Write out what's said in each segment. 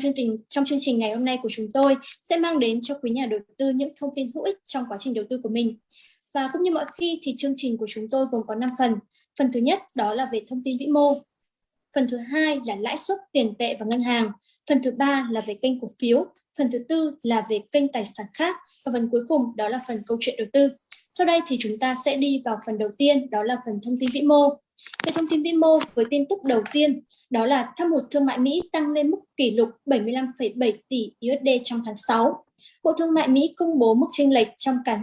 chương trình trong chương trình ngày hôm nay của chúng tôi sẽ mang đến cho quý nhà đầu tư những thông tin hữu ích trong quá trình đầu tư của mình. Và cũng như mọi khi thì chương trình của chúng tôi gồm có 5 phần. Phần thứ nhất đó là về thông tin vĩ mô. Phần thứ hai là lãi suất tiền tệ và ngân hàng. Phần thứ ba là về kênh cổ phiếu. Phần thứ tư là về kênh tài sản khác. Và phần cuối cùng đó là phần câu chuyện đầu tư. Sau đây thì chúng ta sẽ đi vào phần đầu tiên, đó là phần thông tin vĩ mô. Về thông tin vĩ mô, với tin tức đầu tiên, đó là thâm hụt thương mại Mỹ tăng lên mức kỷ lục 75,7 tỷ USD trong tháng 6. Bộ Thương mại Mỹ công bố mức chênh lệch trong cán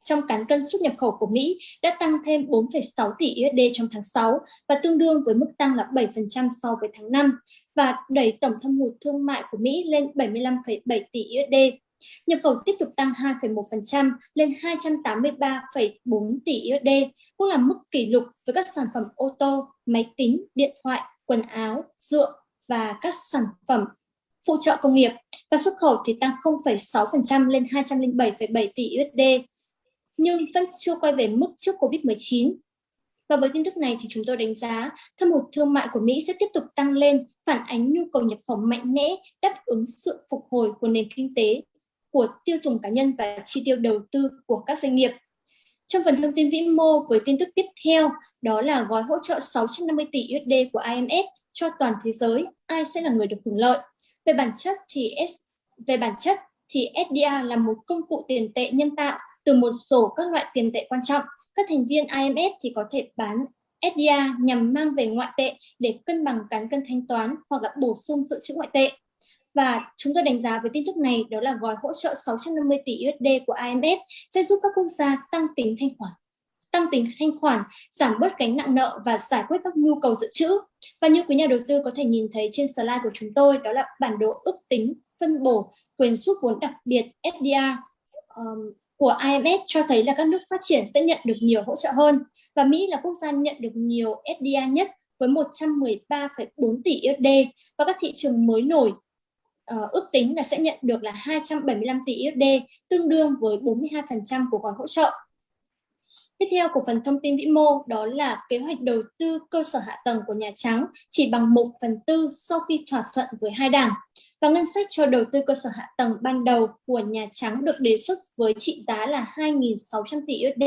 trong cán cân xuất nhập khẩu của Mỹ đã tăng thêm 4,6 tỷ USD trong tháng 6 và tương đương với mức tăng là 7% so với tháng 5 và đẩy tổng thâm hụt thương mại của Mỹ lên 75,7 tỷ USD. Nhập khẩu tiếp tục tăng 2,1% lên 283,4 tỷ USD, cũng là mức kỷ lục với các sản phẩm ô tô, máy tính, điện thoại, quần áo, rượu và các sản phẩm phụ trợ công nghiệp. Và xuất khẩu thì tăng 0,6% lên 207,7 tỷ USD, nhưng vẫn chưa quay về mức trước Covid-19. Và với tin tức này thì chúng tôi đánh giá thâm hụt thương mại của Mỹ sẽ tiếp tục tăng lên, phản ánh nhu cầu nhập khẩu mạnh mẽ, đáp ứng sự phục hồi của nền kinh tế của tiêu dùng cá nhân và chi tiêu đầu tư của các doanh nghiệp. Trong phần thông tin vĩ mô với tin tức tiếp theo, đó là gói hỗ trợ 650 tỷ USD của IMF cho toàn thế giới, ai sẽ là người được hưởng lợi. Về bản chất thì về bản chất thì SDR là một công cụ tiền tệ nhân tạo từ một số các loại tiền tệ quan trọng. Các thành viên IMF thì có thể bán SDR nhằm mang về ngoại tệ để cân bằng cán cân thanh toán hoặc là bổ sung dự trữ ngoại tệ. Và chúng tôi đánh giá với tin tức này đó là gói hỗ trợ 650 tỷ USD của IMF sẽ giúp các quốc gia tăng tính thanh khoản tăng tính thanh khoản, giảm bớt gánh nặng nợ và giải quyết các nhu cầu dự trữ. Và như quý nhà đầu tư có thể nhìn thấy trên slide của chúng tôi, đó là bản đồ ước tính phân bổ quyền rút vốn đặc biệt SDR um, của IMF cho thấy là các nước phát triển sẽ nhận được nhiều hỗ trợ hơn. Và Mỹ là quốc gia nhận được nhiều SDR nhất với 113,4 tỷ USD và các thị trường mới nổi uh, ước tính là sẽ nhận được là 275 tỷ USD, tương đương với 42% của gói hỗ trợ. Tiếp theo của phần thông tin vĩ mô đó là kế hoạch đầu tư cơ sở hạ tầng của Nhà Trắng chỉ bằng 1 phần tư sau khi thỏa thuận với hai đảng. Và ngân sách cho đầu tư cơ sở hạ tầng ban đầu của Nhà Trắng được đề xuất với trị giá là 2.600 tỷ USD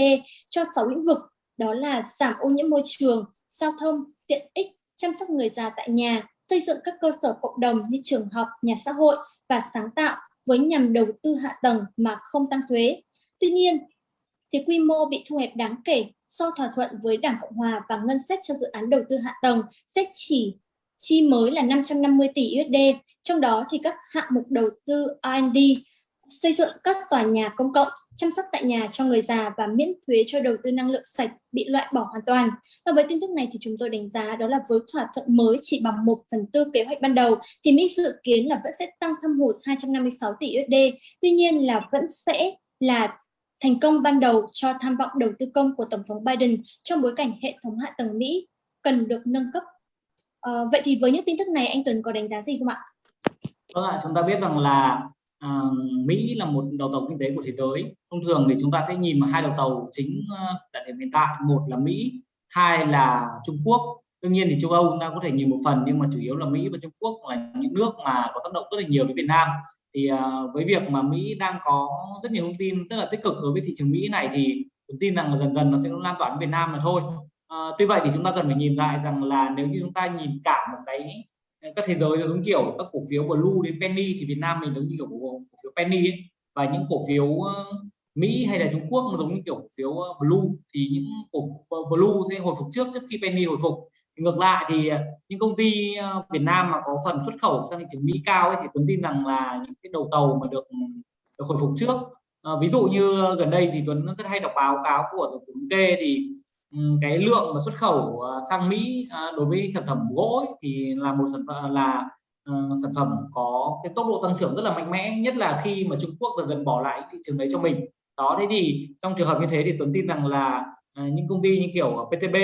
cho 6 lĩnh vực, đó là giảm ô nhiễm môi trường, giao thông, tiện ích, chăm sóc người già tại nhà, xây dựng các cơ sở cộng đồng như trường học, nhà xã hội và sáng tạo với nhằm đầu tư hạ tầng mà không tăng thuế. Tuy nhiên, thì quy mô bị thu hẹp đáng kể sau thỏa thuận với Đảng Cộng Hòa và ngân sách cho dự án đầu tư hạ tầng sẽ chỉ chi mới là 550 tỷ USD, trong đó thì các hạng mục đầu tư R&D, xây dựng các tòa nhà công cộng, chăm sóc tại nhà cho người già và miễn thuế cho đầu tư năng lượng sạch bị loại bỏ hoàn toàn. Và với tin tức này thì chúng tôi đánh giá đó là với thỏa thuận mới chỉ bằng 1 phần tư kế hoạch ban đầu thì Mỹ dự kiến là vẫn sẽ tăng thâm hụt 256 tỷ USD. Tuy nhiên là vẫn sẽ là thành công ban đầu cho tham vọng đầu tư công của Tổng thống Biden trong bối cảnh hệ thống hạ tầng Mỹ cần được nâng cấp. À, vậy thì với những tin tức này anh Tuấn có đánh giá gì không ạ? Vâng ạ, chúng ta biết rằng là uh, Mỹ là một đầu tàu kinh tế của thế giới. Thông thường thì chúng ta sẽ nhìn vào hai đầu tàu chính ờ, tại điểm hiện tại, một là Mỹ, hai là Trung Quốc. Đương nhiên thì châu Âu chúng ta có thể nhìn một phần nhưng mà chủ yếu là Mỹ và Trung Quốc là những nước mà có tác động rất là nhiều đến Việt Nam thì uh, với việc mà Mỹ đang có rất nhiều thông tin rất là tích cực đối với thị trường Mỹ này thì tôi tin rằng là dần dần nó sẽ lan tỏa đến Việt Nam mà thôi. Uh, tuy vậy thì chúng ta cần phải nhìn lại rằng là nếu như chúng ta nhìn cả một cái các thế giới giống kiểu các cổ phiếu blue đến penny thì Việt Nam mình giống như kiểu cổ phiếu penny ấy. và những cổ phiếu ờ, Mỹ hay là Trung Quốc nó giống như kiểu cổ phiếu ờ, blue. Thì những cổ blue sẽ hồi phục trước trước khi penny hồi phục ngược lại thì ờ, những công ty ờ, Việt Nam mà có phần xuất khẩu sang thị trường Mỹ cao ấy, thì Tuấn tin rằng là những cái đầu tàu mà được, được hồi phục trước à, ví dụ như gần đây thì Tuấn rất hay đọc báo cáo của tổng thống kê thì ừ, cái lượng mà xuất khẩu sang Mỹ đối với sản phẩm gỗ ấy, thì là một sản phẩm là uh, sản phẩm có cái tốc độ tăng trưởng rất là mạnh mẽ nhất là khi mà Trung Quốc gần bỏ lại thị trường đấy cho mình. Đó thế thì trong trường hợp như thế thì Tuấn tin rằng là uh, những công ty như kiểu PTB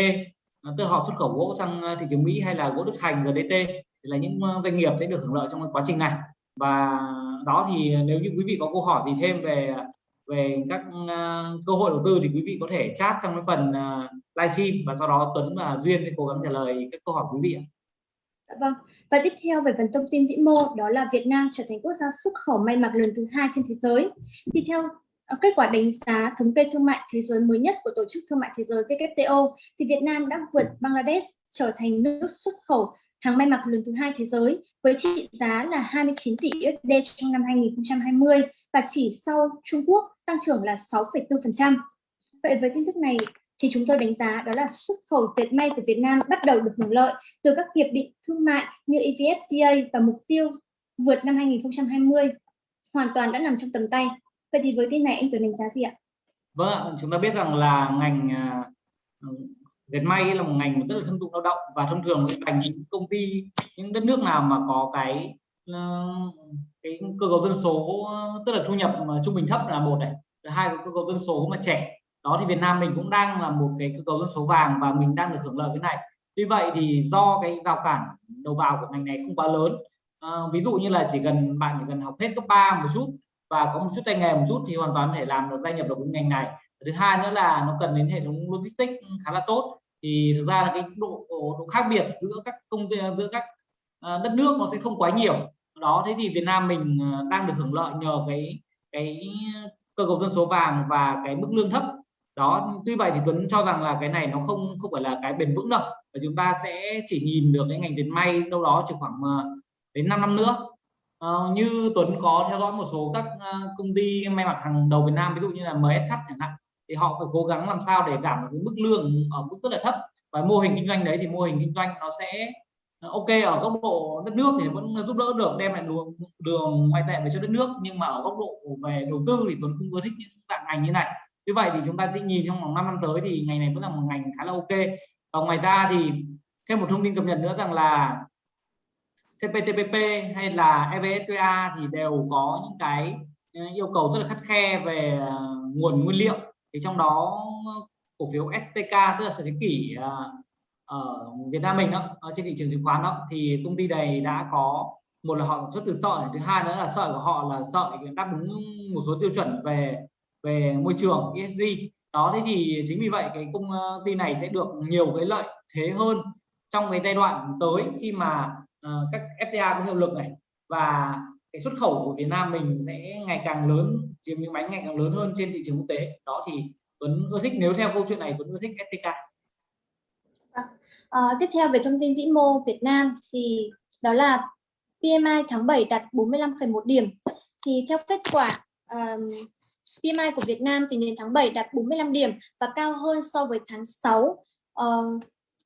từ họ xuất khẩu gỗ sang ờ, thị trường Mỹ hay là gỗ Đức Thành GDT DT là những ờ, doanh nghiệp sẽ được hưởng lợi trong quá trình này và đó thì nếu như quý vị có câu hỏi gì thêm về về các ờ, cơ hội đầu tư thì quý vị có thể chat trong cái phần livestream và sau đó Tuấn và Duyên sẽ cố gắng trả lời các câu hỏi quý vị ạ. Dạ vâng. Và tiếp theo về phần thông tin vĩ mô, đó là Việt Nam trở thành quốc gia xuất khẩu may mặc lớn thứ hai trên thế giới. Thì theo Ờ, kết quả đánh giá thống kê thương mại thế giới mới nhất của Tổ chức Thương mại Thế giới WTO thì Việt Nam đã vượt Bangladesh trở thành nước xuất khẩu hàng may mặc lớn thứ hai thế giới với trị giá là 29 tỷ USD trong năm 2020 và chỉ sau Trung Quốc tăng trưởng là 6,4%. Vậy với tin tức này thì chúng tôi đánh giá đó là xuất khẩu dệt may của Việt Nam bắt đầu được hưởng lợi từ các hiệp định thương mại như EVFTA và mục tiêu vượt năm 2020 hoàn toàn đã nằm trong tầm tay. Vậy thì với tin này anh Tuấn đánh giá gì ạ? Vâng, chúng ta biết rằng là ngành à, ờ, dệt may là một ngành rất là thâm dụng lao động và thông thường thành những công ty những đất nước nào mà có cái ờ, cái cơ cấu dân số ờ, tức là thu nhập mà trung bình thấp là một này, thứ hai cái cơ cấu dân số mà trẻ đó thì Việt Nam mình cũng đang là một cái cơ cấu dân số vàng và mình đang được hưởng lợi cái này tuy vậy thì do cái rào cản đầu vào của ngành này không quá lớn à, ví dụ như là chỉ cần bạn chỉ cần học hết cấp 3 một chút và có một chút tay nghề một chút thì hoàn toàn có thể làm được gia nhập được cái ngành này. Thứ hai nữa là nó cần đến hệ thống logistics khá là tốt. Thì thực ra là cái độ, độ khác biệt giữa các công ty giữa các ờ, đất nước nó sẽ không quá nhiều. Đó thế thì Việt Nam mình ờ, đang được hưởng lợi nhờ cái cái cơ cấu dân số vàng và cái mức lương thấp. Đó tuy vậy thì Tuấn cho rằng là cái này nó không không phải là cái bền vững đâu. Và chúng ta sẽ chỉ nhìn được cái ngành dệt may đâu đó chỉ khoảng ờ, đến 5 năm nữa. Uh, như Tuấn có theo dõi một số các uh, công ty may mặc hàng đầu Việt Nam ví dụ như là MSH chẳng hạn thì họ phải cố gắng làm sao để giảm được cái mức lương ở mức rất là thấp. Và mô hình kinh doanh đấy thì mô hình kinh doanh nó sẽ à, ok ở góc độ đất nước thì vẫn giúp đỡ được đem lại đường đường ngoại tệ về cho đất nước nhưng mà ở góc độ về đầu tư thì Tuấn không ưa thích những dạng ngành như này. Như vậy thì chúng ta sẽ nhìn trong vòng 5 năm tới thì ngành này vẫn là một ngành khá là ok. Và ngoài ra thì thêm một thông tin cập nhật nữa rằng là CPTPP hay là EVFTA thì đều có những cái ờ, yêu cầu rất là khắt khe về ờ, nguồn nguyên liệu. Thì trong đó, cổ phiếu STK tức là sở thế kỷ ờ, ở Việt Nam mình đó, ở trên thị trường chứng khoán đó, thì công ty này đã có, một là họ xuất từ sợi, thứ hai nữa là sợi của họ là sợi đáp ứng một số tiêu chuẩn về về môi trường ESG đó, thế thì chính vì vậy cái công ty này sẽ được nhiều cái lợi thế hơn trong cái giai đoạn tới khi mà uh, các FTA có hiệu lực này và cái xuất khẩu của Việt Nam mình sẽ ngày càng lớn chiếm những bánh ngày càng lớn hơn trên thị trường quốc tế. Đó thì Tuấn ưa thích nếu theo câu chuyện này Tuấn ưa thích STK à, vâng. ờ, tiếp theo về thông tin vĩ mô Việt Nam thì đó là PMI tháng 7 đạt 45,1 điểm. Thì theo kết quả um, PMI của Việt Nam tính đến tháng 7 đạt 45 điểm và cao hơn so với tháng 6. Uh, ờ,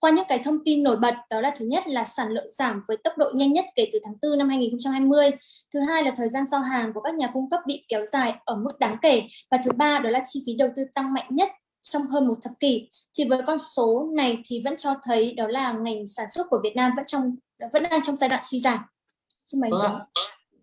qua những cái thông tin nổi bật đó là thứ nhất là sản lượng giảm với tốc độ nhanh nhất kể từ tháng 4 năm 2020. Thứ hai là thời gian giao hàng của các nhà cung cấp bị kéo dài ở mức đáng kể. Và thứ ba đó là chi phí đầu tư tăng mạnh nhất trong hơn một thập kỷ. Thì với con số này thì vẫn cho thấy đó là ngành sản xuất của Việt Nam vẫn trong vẫn đang trong giai đoạn suy giảm. Xin mời vâng.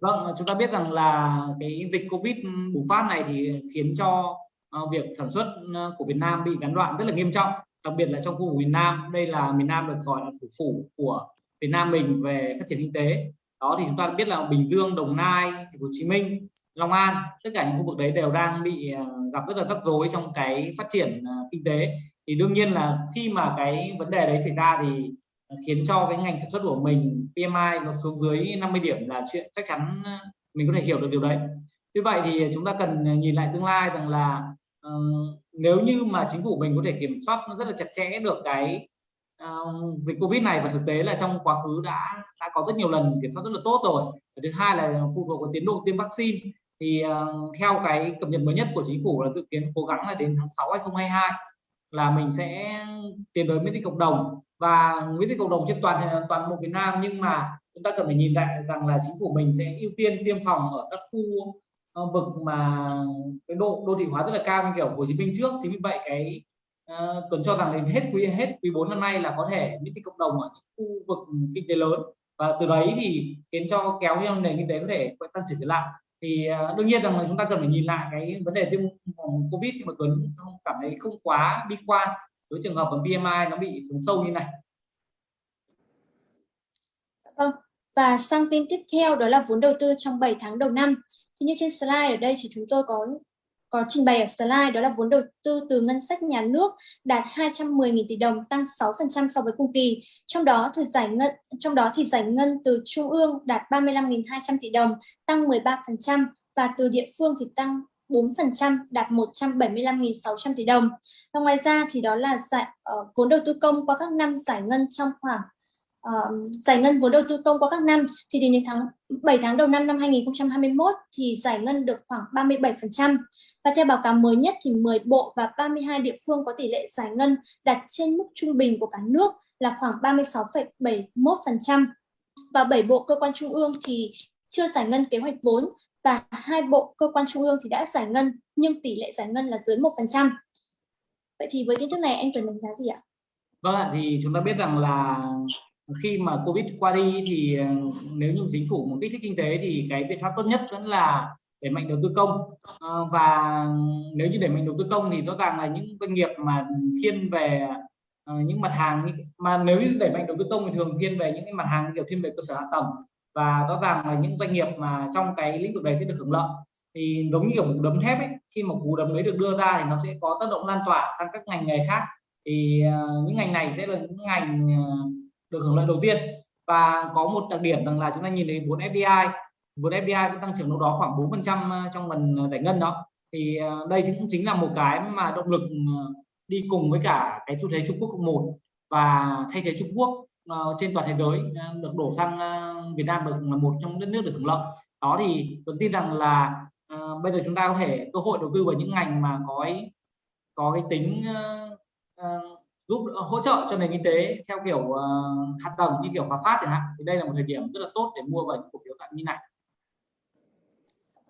Vâng, chúng ta biết rằng là cái dịch Covid bùng phát này thì khiến cho uh, việc sản xuất uh, của Việt Nam bị gián đoạn rất là nghiêm trọng, đặc biệt là trong khu vực miền Nam. Đây là miền Nam được gọi là thủ phủ của Việt Nam mình về phát triển kinh tế. Đó thì chúng ta biết là Bình Dương, Đồng Nai, Hồ Chí Minh, Long An, tất cả những khu vực đấy đều đang bị ờ, gặp rất là rắc rối trong cái phát triển ờ, kinh tế. Thì đương nhiên là khi mà cái vấn đề đấy xảy ra thì khiến cho cái ngành sản xuất của mình PMI nó xuống dưới 50 điểm là chuyện chắc chắn ờ, mình có thể hiểu được điều đấy. Như vậy thì chúng ta cần nhìn lại tương lai rằng là uh, nếu như mà chính phủ mình có thể kiểm soát rất là chặt chẽ được cái uh, dịch Covid này và thực tế là trong quá khứ đã đã có rất nhiều lần kiểm soát rất là tốt rồi. Và thứ hai là phụ thuộc vào tiến độ tiêm vaccine thì uh, theo cái cập nhật mới nhất của chính phủ là dự kiến cố gắng là đến tháng 6 2022 là mình sẽ tiến tới miễn dịch cộng đồng và miễn dịch cộng đồng trên toàn toàn bộ Việt Nam nhưng mà chúng ta cần phải nhìn lại rằng là chính phủ mình sẽ ưu tiên tiêm phòng ở các khu Ờ, vực mà cái độ đô thị hóa rất là cao như kiểu Hồ Chí Minh trước chính vì vậy cái uh, tuần cho rằng đến hết quý hết quý 4 năm nay là có thể những cái cộng đồng ở những khu vực kinh tế lớn. Và từ đấy thì khiến cho kéo theo nền kinh tế có thể tăng trưởng trở lại. Thì uh, đương nhiên rằng là chúng ta cần phải nhìn lại cái vấn đề tiêm phòng covid nhưng mà Tuấn không cảm thấy không quá bi quan với trường hợp của PMI nó bị xuống sâu như này. Dạ vâng, và sang tin tiếp theo đó là vốn đầu tư trong 7 tháng đầu năm. Thì như trên slide ở đây thì chúng tôi có có trình bày ở slide đó là vốn đầu tư từ ngân sách nhà nước đạt 210.000 tỷ đồng tăng 6% so với cùng kỳ. Trong đó thì giải ngân trong đó thì giải ngân từ trung ương đạt 35.200 tỷ đồng tăng 13% và từ địa phương thì tăng 4% đạt 175.600 tỷ đồng. Và ngoài ra thì đó là giải uh, vốn đầu tư công qua các năm giải ngân trong khoảng uh, giải ngân vốn đầu tư công qua các năm thì đến đến tháng 7 tháng đầu năm năm 2021 thì giải ngân được khoảng 37%. Và theo báo cáo mới nhất thì 10 bộ và 32 địa phương có tỷ lệ giải ngân đạt trên mức trung bình của cả nước là khoảng 36,71% và 7 bộ cơ quan trung ương thì chưa giải ngân kế hoạch vốn và hai bộ cơ quan trung ương thì đã giải ngân nhưng tỷ lệ giải ngân là dưới 1%. Vậy thì với tin tức này anh Tuấn đánh giá gì ạ? Vâng ạ, thì chúng ta biết rằng là khi mà Covid qua đi thì ờ, nếu như chính phủ muốn kích thích kinh tế thì cái biện pháp tốt nhất vẫn là đẩy mạnh đầu tư công. Ờ, và nếu như đẩy mạnh đầu tư công thì rõ ràng là những doanh nghiệp mà thiên về ờ, những mặt hàng mà nếu như đẩy mạnh đầu tư công thì thường thiên về những cái mặt hàng kiểu thiên về cơ sở hạ tầng. Và rõ ràng là những doanh nghiệp mà trong cái lĩnh vực này sẽ được hưởng lợi. Thì giống như kiểu một đấm thép ấy khi mà cú đấm đấy được đưa ra thì nó sẽ có tác động lan tỏa sang các ngành nghề khác. Thì uh, những ngành này sẽ là những ngành uh, được hưởng lợi đầu tiên. Và có một đặc điểm rằng là chúng ta nhìn thấy vốn FDI vốn FDI cũng tăng trưởng đâu đó khoảng 4 phần trăm ờ, trong lần ờ, giải ngân đó. Thì ờ, đây cũng chính là một cái mà động lực đi cùng với cả cái xu thế Trung Quốc cộng một và thay thế Trung Quốc trên toàn thế giới được đổ sang Việt Nam được là một trong đất nước được hưởng lợi. Đó thì tôi tin rằng là uh, bây giờ chúng ta có thể cơ hội đầu tư vào những ngành mà có cái, có cái tính uh, uh, giúp hỗ trợ cho nền kinh tế theo kiểu ờ, uh, hạt tầng như kiểu Hòa Phát chẳng hạn thì đây là một thời điểm rất là tốt để mua vào những cổ phiếu dạng như này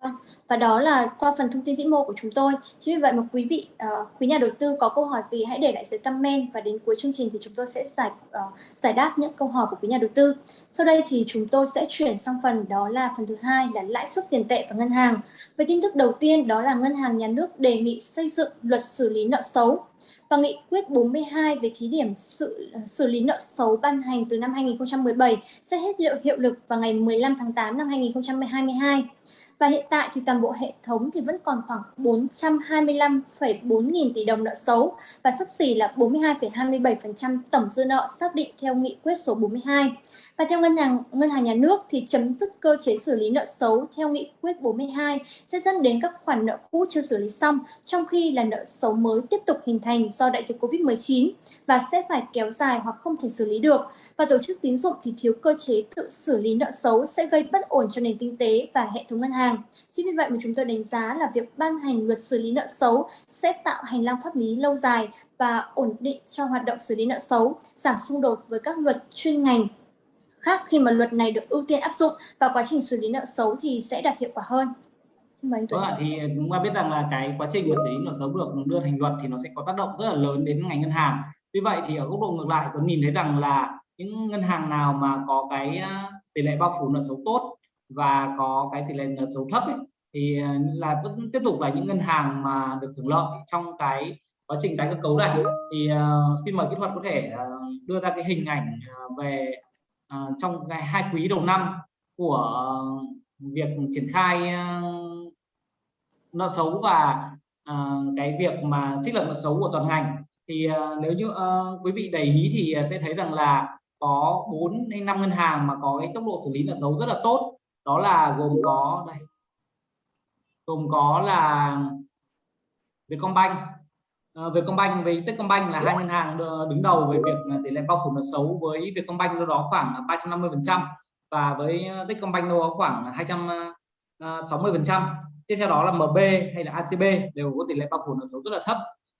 vâng, và đó là qua phần thông tin vĩ mô của chúng tôi. Chính vì vậy mà quý vị, uh, quý nhà đầu tư có câu hỏi gì hãy để lại dưới comment và đến cuối chương trình thì chúng tôi sẽ giải uh, giải đáp những câu hỏi của quý nhà đầu tư. Sau đây thì chúng tôi sẽ chuyển sang phần đó là phần thứ hai là lãi suất tiền tệ và ngân hàng. Với tin tức đầu tiên đó là ngân hàng nhà nước đề nghị xây dựng luật xử lý nợ xấu và nghị quyết 42 về thí điểm sự ờ, xử lý nợ xấu ban hành từ năm 2017 sẽ hết hiệu lực vào ngày 15 tháng 8 năm 2022 và hiện tại thì toàn bộ hệ thống thì vẫn còn khoảng 425,4 nghìn tỷ đồng nợ xấu và sắp xỉ là 42,27% tổng dư nợ xác định theo nghị quyết số 42. Và theo ngân hàng ngân hàng nhà nước thì chấm dứt cơ chế xử lý nợ xấu theo nghị quyết 42 sẽ dẫn đến các khoản nợ cũ chưa xử lý xong, trong khi là nợ xấu mới tiếp tục hình thành do đại dịch Covid-19 và sẽ phải kéo dài hoặc không thể xử lý được. Và tổ chức tín dụng thì thiếu cơ chế tự xử lý nợ xấu sẽ gây bất ổn cho nền kinh tế và hệ thống ngân hàng. Chính vì vậy mà chúng tôi đánh giá là việc ban hành luật xử lý nợ xấu sẽ tạo hành lang pháp lý lâu dài và ổn định cho hoạt động xử lý nợ xấu, giảm xung đột với các luật chuyên ngành khác khi mà luật này được ưu tiên áp dụng và quá trình xử lý nợ xấu thì sẽ đạt hiệu quả hơn. Xin mời anh Tuấn. Vâng thì chúng ta biết rằng là cái quá trình mà xử lý nợ xấu được đưa thành luật thì nó sẽ có tác động rất là lớn đến ngành ngân hàng. Vì vậy thì ở góc độ ngược lại tôi nhìn thấy rằng là những ngân hàng nào mà có cái tỷ lệ bao phủ nợ xấu tốt và có cái tỷ lệ nợ xấu thấp ấy, thì à, là vẫn tiếp tục là những ngân hàng mà được hưởng lợi trong cái quá trình tái cơ cấu này thì uh, xin mời kỹ thuật có thể uh, đưa ra cái hình ảnh uh, về uh, trong cái hai quý đầu năm của việc triển khai uh, nợ xấu và uh, cái việc mà trích lập nợ xấu của toàn ngành. Thì uh, nếu như uh, quý vị để ý thì à, sẽ thấy rằng là có 4 đến 5 ngân hàng mà có cái tốc độ xử lý nợ xấu rất là tốt. Đó là gồm có đây gồm có là Vietcombank. Ờ, Vietcombank với Techcombank là hai ngân hàng đứng đầu về việc tỷ lệ bao phủ nợ xấu với Vietcombank đâu đó khoảng 350 phần trăm và với ờ, Techcombank đâu đó khoảng 260 phần trăm tiếp theo đó là MB hay là ACB đều có tỷ lệ bao phủ nợ xấu rất là thấp.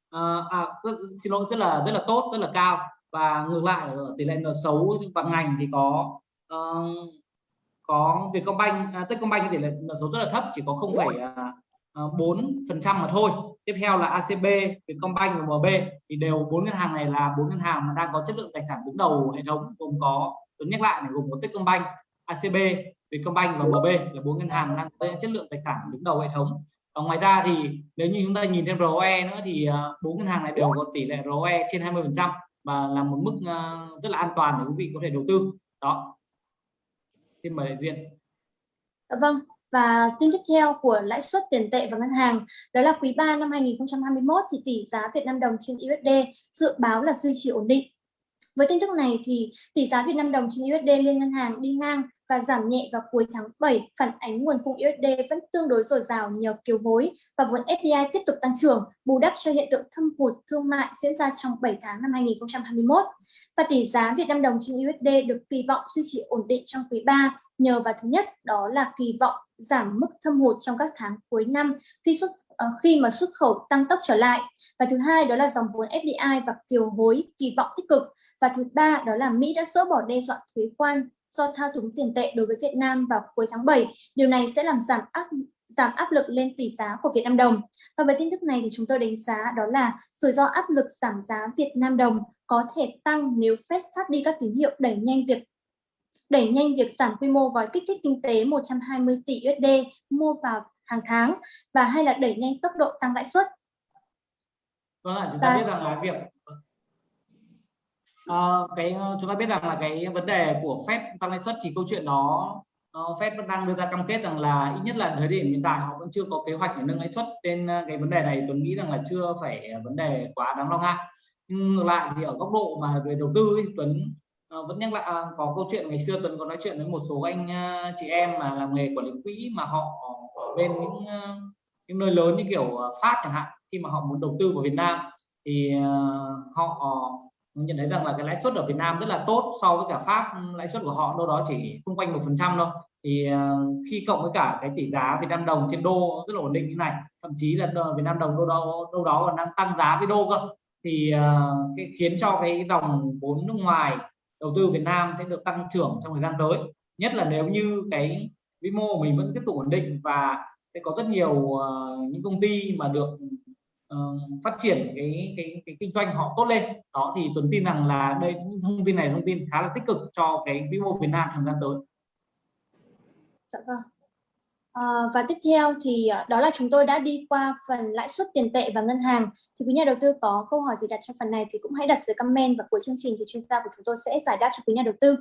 À, à, xin lỗi rất là rất là tốt rất là cao. Và ngược lại ở tỷ lệ nợ xấu bằng ngành thì có uh, có Vietcombank, à, Techcombank tỷ lệ nợ xấu rất là thấp chỉ có 0,4 à, à, phần trăm mà thôi. Tiếp theo là ACB, Vietcombank và MB thì đều bốn ngân hàng này là bốn ngân hàng mà đang có chất lượng tài sản đứng đầu hệ thống gồm có tôi nhắc lại này gồm có Techcombank, ACB, Vietcombank và MB là bốn ngân hàng đang có chất lượng tài sản đứng đầu hệ thống. Và ngoài ra thì nếu như chúng ta nhìn thêm ROE nữa thì à, bốn ngân hàng này đều có tỷ lệ ROE trên 20 phần trăm và là một mức à, rất là an toàn để quý vị có thể đầu tư. Đó. Xin mời đại dạ vâng. Và tin tiếp theo của lãi suất tiền tệ và ngân hàng, đó là quý 3 năm 2021 thì tỷ giá Việt Nam đồng trên USD dự báo là duy trì ổn định. Với tin tức này thì tỷ giá Việt Nam đồng trên USD liên ngân hàng đi ngang và giảm nhẹ vào cuối tháng 7 phản ánh nguồn cung USD vẫn tương đối dồi dào nhờ kiều hối và vốn FDI tiếp tục tăng trưởng, bù đắp cho hiện tượng thâm hụt thương mại diễn ra trong 7 tháng năm 2021. Và tỷ giá Việt Nam đồng trên USD được kỳ vọng duy trì ổn định trong quý 3 nhờ vào thứ nhất đó là kỳ vọng giảm mức thâm hụt trong các tháng cuối năm khi xuất Ờ, khi mà xuất khẩu tăng tốc trở lại và thứ hai đó là dòng vốn FDI và kiều hối kỳ vọng tích cực và thứ ba đó là Mỹ đã dỡ bỏ đe dọa thuế quan do thao túng tiền tệ đối với Việt Nam vào cuối tháng 7. Điều này sẽ làm giảm áp giảm áp lực lên tỷ giá của Việt Nam đồng. Và với tin tức này thì chúng tôi đánh giá đó là rủi ro áp lực giảm giá Việt Nam đồng có thể tăng nếu Fed phát đi các tín hiệu đẩy nhanh việc, đẩy nhanh việc giảm quy mô gói kích thích kinh tế 120 tỷ USD mua vào hàng tháng và hay là đẩy nhanh tốc độ tăng lãi suất. Vâng ạ, chúng ta và... biết rằng là việc uh, cái chúng ta biết rằng là cái vấn đề của Fed tăng lãi suất thì câu chuyện đó uh, Fed vẫn đang đưa ra cam kết rằng là ít nhất là thời điểm hiện tại họ vẫn chưa có kế hoạch để nâng lãi suất nên cái vấn đề này Tuấn nghĩ rằng là chưa phải vấn đề quá đáng lo ngại nhưng ngược lại thì ở góc độ mà về đầu tư ấy, Tuấn uh, vẫn nhắc lại uh, có câu chuyện ngày xưa Tuấn có nói chuyện với một số anh uh, chị em mà làm nghề quản lý quỹ mà họ ở bên những ờ, những nơi lớn như kiểu ờ, Pháp chẳng hạn, khi mà họ muốn đầu tư vào Việt Nam thì ờ, họ nhận thấy rằng là cái lãi suất ở Việt Nam rất là tốt so với cả Pháp ừ, lãi suất của họ đâu đó chỉ xung quanh một phần trăm thôi. Thì khi cộng với cả cái tỷ giá Việt Nam đồng trên đô rất là ổn định như này, thậm chí là Việt Nam đồng đâu đó đâu đó còn đang tăng giá với đô cơ, thì cái khiến cho cái dòng vốn nước ngoài đầu tư Việt Nam sẽ được tăng trưởng trong thời gian tới. Nhất là nếu như cái vĩ mô của mình vẫn tiếp tục ổn định và sẽ có rất nhiều uh, những công ty mà được uh, phát triển cái, cái cái kinh doanh họ tốt lên đó thì tuấn tin rằng là đây những thông tin này thông tin khá là tích cực cho cái vĩ mô Việt Nam thời gian tới dạ vâng À, và tiếp theo thì đó là chúng tôi đã đi qua phần lãi suất tiền tệ và ngân hàng. Thì quý nhà đầu tư có câu hỏi gì đặt trong phần này thì cũng hãy đặt dưới comment và cuối chương trình thì chuyên gia của chúng tôi sẽ giải đáp cho quý nhà đầu tư.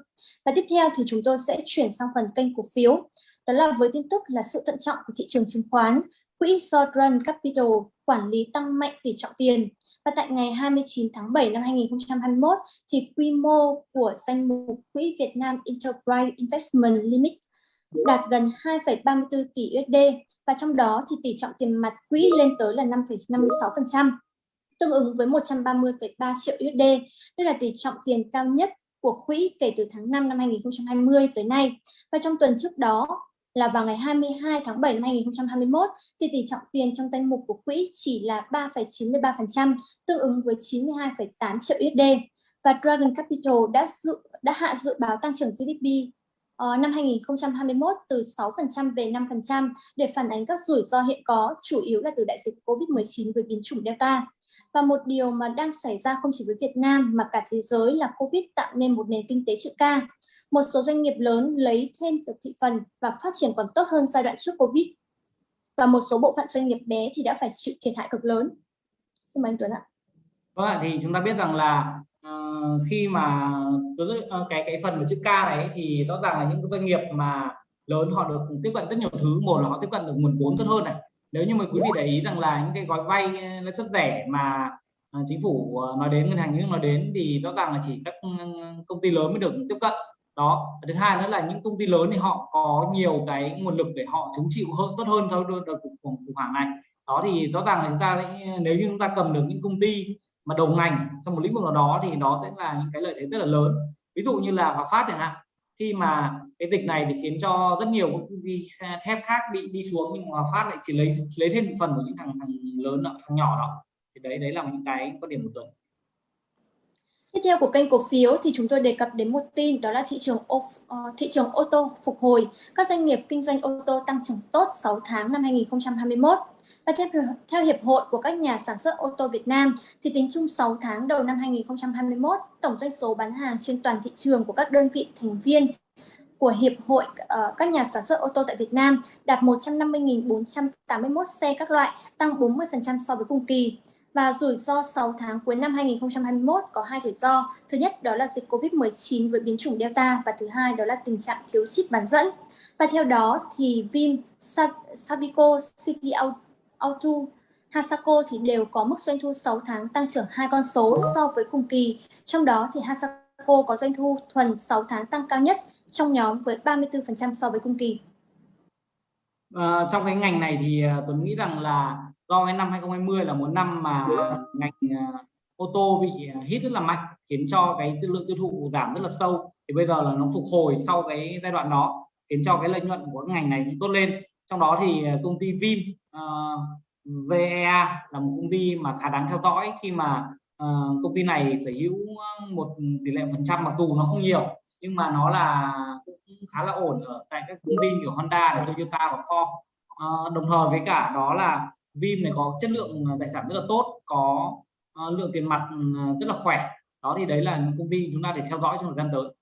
Và tiếp theo thì chúng tôi sẽ chuyển sang phần kênh cổ phiếu. Đó là với tin tức là sự thận trọng của thị trường chứng khoán, quỹ Southern Capital quản lý tăng mạnh tỷ trọng tiền. Và tại ngày 29 tháng 7 năm 2021 thì quy mô của danh mục quỹ Việt Nam Enterprise Investment Limit đạt gần 2,34 tỷ USD và trong đó thì tỷ trọng tiền mặt quỹ lên tới là 5,56%, tương ứng với 130,3 triệu USD. Đây là tỷ trọng tiền cao nhất của quỹ kể từ tháng 5 năm 2020 tới nay. Và trong tuần trước đó là vào ngày 22 tháng 7 năm 2021 thì tỷ trọng tiền trong danh mục của quỹ chỉ là 3,93%, tương ứng với 92,8 triệu USD. Và Dragon Capital đã dự đã hạ dự báo tăng trưởng GDP uh, ờ, năm 2021 từ 6% về 5% để phản ánh các rủi ro hiện có, chủ yếu là từ đại dịch COVID-19 với biến chủng Delta. Và một điều mà đang xảy ra không chỉ với Việt Nam mà cả thế giới là COVID tạo nên một nền kinh tế chữ K. Một số doanh nghiệp lớn lấy thêm được thị phần và phát triển còn tốt hơn giai đoạn trước COVID. Và một số bộ phận doanh nghiệp bé thì đã phải chịu thiệt hại cực lớn. Xin mời anh Tuấn ạ. Vâng thì chúng ta biết rằng là uh, khi mà uh, cái cái phần của chữ K này thì rõ ràng là những cái doanh nghiệp mà lớn họ được tiếp cận rất nhiều thứ một là họ tiếp cận được nguồn vốn tốt hơn này nếu như mà quý vị để ý rằng là những cái gói vay ờ, lãi suất rẻ mà chính phủ nói đến ngân hàng nhà nước nói đến thì rõ ràng là chỉ các công ty lớn mới được tiếp cận đó thứ hai nữa là những công ty lớn thì họ có nhiều cái nguồn lực để họ chống chịu hơn tốt hơn sau đợt khủng khủng hoảng này. Đó thì rõ ràng là chúng ta nếu như chúng ta cầm được những công ty mà đầu ngành trong một lĩnh vực nào đó thì nó sẽ là những cái lợi thế rất là lớn. Ví dụ như là Hòa Phát chẳng hạn khi mà cái dịch này thì khiến cho rất nhiều công ty thép khác bị đi xuống nhưng Hòa Phát lại chỉ lấy lấy thêm một phần của những thằng, thằng lớn thằng nhỏ đó. Thì đấy đấy là những cái quan điểm của Tuấn Tiếp theo của kênh cổ phiếu thì chúng tôi đề cập đến một tin đó là thị trường ờ, thị trường ô tô phục hồi. Các doanh nghiệp kinh doanh ô tô tăng trưởng tốt 6 tháng năm 2021. Và theo, theo Hiệp hội của các nhà sản xuất ô tô Việt Nam thì tính chung 6 tháng đầu năm 2021, tổng doanh số bán hàng trên toàn thị trường của các đơn vị thành viên của Hiệp hội uh, các nhà sản xuất ô tô tại Việt Nam đạt 150.481 xe các loại, tăng 40% so với cùng kỳ. Và rủi ro 6 tháng cuối năm 2021 có hai rủi ro. Thứ nhất đó là dịch Covid-19 với biến chủng Delta và thứ hai đó là tình trạng thiếu chip bán dẫn. Và theo đó thì Vim, Savico, City Auto, Hasako thì đều có mức doanh thu 6 tháng tăng trưởng hai con số so với cùng kỳ. Trong đó thì Hasako có doanh thu thuần 6 tháng tăng cao nhất trong nhóm với 34% so với cùng kỳ. À, trong cái ngành này thì ờ, Tuấn nghĩ rằng là do cái năm 2020 là một năm mà ngành à, ô tô bị à, hit rất là mạnh khiến cho cái lượng tiêu thụ giảm rất là sâu. Thì bây giờ là nó phục hồi sau cái giai đoạn đó khiến cho cái lợi nhuận của ngành này cũng tốt lên. Trong đó thì à, công ty Vim uh, VEA là một công ty mà khá đáng theo dõi khi mà uh, công ty này sở hữu một tỷ lệ phần trăm mặc dù nó không nhiều nhưng mà nó là cũng khá là ổn ở tại các công ty kiểu Honda, Toyota và Ford. Uh, đồng thời với cả đó là Vim này có chất lượng à, tài sản rất là tốt có uh, lượng tiền mặt ừ, à, rất là khỏe. Đó thì đấy là công ty chúng ta để theo dõi trong thời gian tới.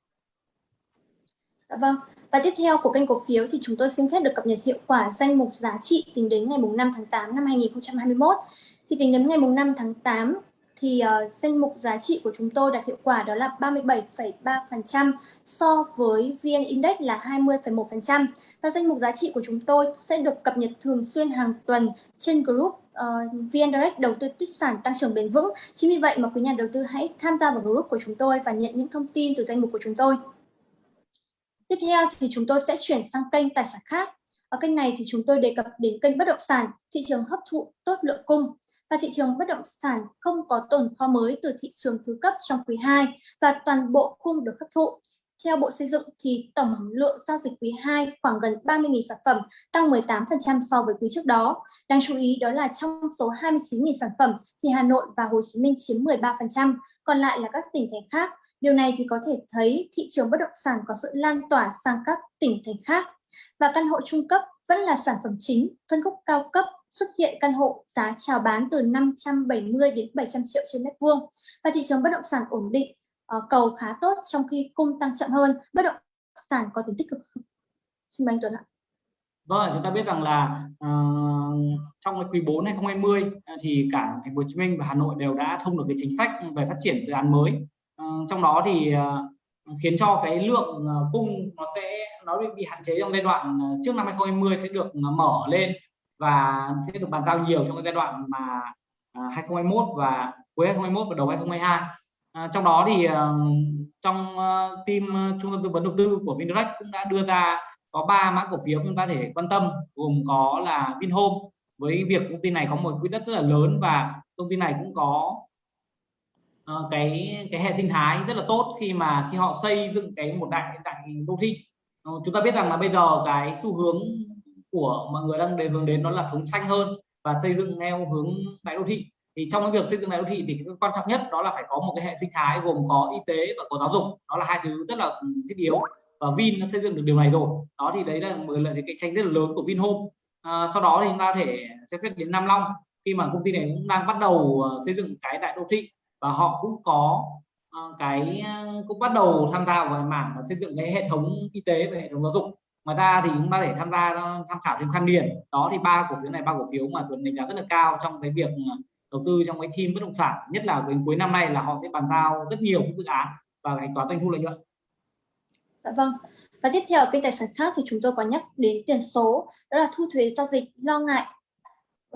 Dạ vâng, và tiếp theo của kênh cổ phiếu thì chúng tôi xin phép được cập nhật hiệu quả danh mục giá trị tính đến ngày 5 tháng 8 năm 2021. Thì tính đến ngày 5 tháng 8 thì uh, danh mục giá trị của chúng tôi đạt hiệu quả đó là 37,3% so với VN Index là 20,1% và danh mục giá trị của chúng tôi sẽ được cập nhật thường xuyên hàng tuần trên group ờ, uh, VN Direct đầu tư tích sản tăng trưởng bền vững. Chính vì vậy mà quý nhà đầu tư hãy tham gia vào group của chúng tôi và nhận những thông tin từ danh mục của chúng tôi. Tiếp theo thì chúng tôi sẽ chuyển sang kênh tài sản khác. Ở kênh này thì chúng tôi đề cập đến kênh bất động sản, thị trường hấp thụ tốt lượng cung và thị trường bất động sản không có tồn kho mới từ thị trường thứ cấp trong quý 2 và toàn bộ cung được hấp thụ. Theo Bộ Xây dựng thì tổng lượng giao dịch quý 2 khoảng gần 30.000 sản phẩm, tăng 18% so với quý trước đó. Đáng chú ý đó là trong số 29.000 sản phẩm thì Hà Nội và Hồ Chí Minh chiếm 13%, còn lại là các tỉnh thành khác Điều này thì có thể thấy thị trường bất động sản có sự lan tỏa sang các tỉnh thành khác và căn hộ trung cấp vẫn là sản phẩm chính, phân khúc cao cấp xuất hiện căn hộ giá chào bán từ 570 đến 700 triệu trên mét vuông và thị trường bất động sản ổn định, ờ, cầu khá tốt trong khi cung tăng chậm hơn, bất động sản có tính tích cực. Xin mời anh Tuấn ạ. Vâng, chúng ta biết rằng là uh, trong quý 4 2020 ờ, thì cả thành phố Hồ Chí Minh và Hà Nội đều đã thông được cái chính sách về phát triển dự án mới Uh, trong đó thì uh, khiến cho cái lượng uh, cung nó sẽ nó bị, bị hạn chế trong giai đoạn trước năm 2020 sẽ được mở lên và sẽ được bàn giao nhiều trong cái giai đoạn mà à, 2021 và cuối 2021 và đầu 2022 à, trong đó thì ờ, trong ờ, team ờ, trung tâm tư vấn đầu tư của Vindirect cũng đã đưa ra có ba mã cổ phiếu chúng ta thể quan tâm gồm có là Vinhome với việc công ty này có một quỹ đất rất là lớn và công ty này cũng có uh, cái cái hệ sinh thái rất là tốt khi mà khi họ xây dựng cái một đại đại đô thị. Uh, chúng ta biết rằng là bây giờ cái xu hướng của mọi người đang đề hướng đến nó là sống xanh hơn và xây dựng theo hướng đại đô thị. Thì trong cái việc xây dựng đại đô thị thì cái quan trọng nhất đó là phải có một cái hệ sinh thái gồm có y tế và có giáo dục. Đó là hai thứ rất là thiết yếu và Vin đã xây dựng được điều này rồi. Đó thì đấy là một lợi thế cạnh tranh rất là lớn của Vinhome. À, sau đó thì chúng ta thể xem xét đến Nam Long. Khi mà công ty này cũng đang bắt đầu ờ, xây dựng cái đại đô thị và họ cũng có ờ, cái ờ, cũng bắt đầu tham gia vào mảng và xây dựng cái hệ thống y tế và hệ thống giáo dục ngoài ra thì chúng ta để tham gia, tham khảo thêm khăn điền. Đó thì ba cổ phiếu này, ba cổ phiếu mà tuấn đánh giá rất là cao trong cái việc à, đầu tư trong cái team bất động sản. Nhất là đến cuối năm nay là họ sẽ bàn giao rất nhiều dự án và hành toán doanh thu lợi nhuận. Dạ vâng. Và tiếp theo kênh tài sản khác thì chúng tôi có nhắc đến tiền số, đó là thu thuế giao dịch lo ngại